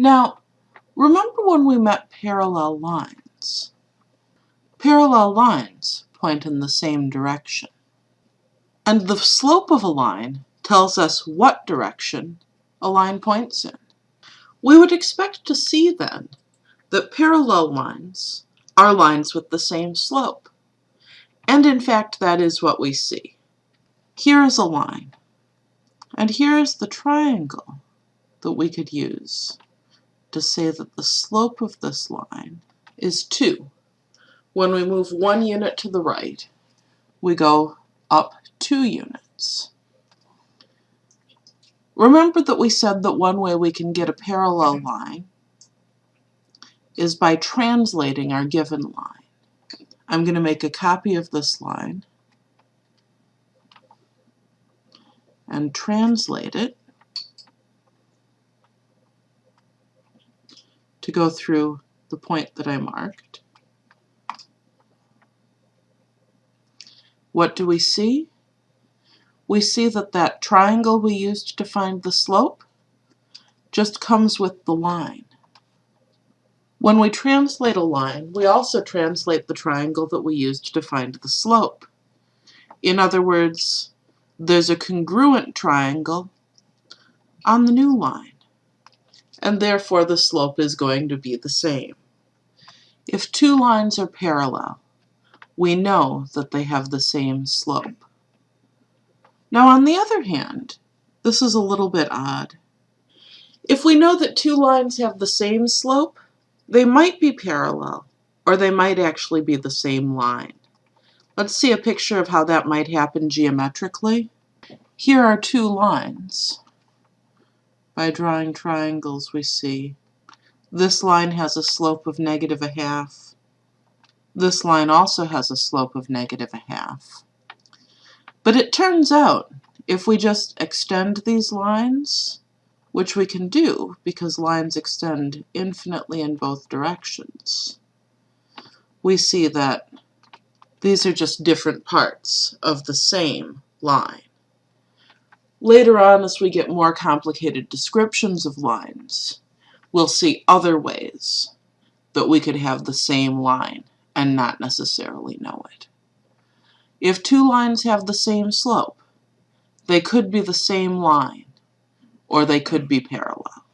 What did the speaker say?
Now, remember when we met parallel lines? Parallel lines point in the same direction. And the slope of a line tells us what direction a line points in. We would expect to see then that parallel lines are lines with the same slope. And in fact, that is what we see. Here is a line, and here is the triangle that we could use to say that the slope of this line is 2. When we move one unit to the right, we go up 2 units. Remember that we said that one way we can get a parallel line is by translating our given line. I'm going to make a copy of this line and translate it to go through the point that I marked. What do we see? We see that that triangle we used to find the slope just comes with the line. When we translate a line, we also translate the triangle that we used to find the slope. In other words, there's a congruent triangle on the new line, and therefore the slope is going to be the same. If two lines are parallel, we know that they have the same slope. Now on the other hand, this is a little bit odd. If we know that two lines have the same slope, they might be parallel, or they might actually be the same line. Let's see a picture of how that might happen geometrically. Here are two lines. By drawing triangles we see this line has a slope of negative a half. This line also has a slope of negative a half. But it turns out, if we just extend these lines, which we can do because lines extend infinitely in both directions, we see that these are just different parts of the same line. Later on, as we get more complicated descriptions of lines, we'll see other ways that we could have the same line and not necessarily know it. If two lines have the same slope, they could be the same line, or they could be parallel.